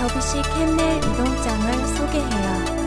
저부시 캔넬 이동장을 소개해요.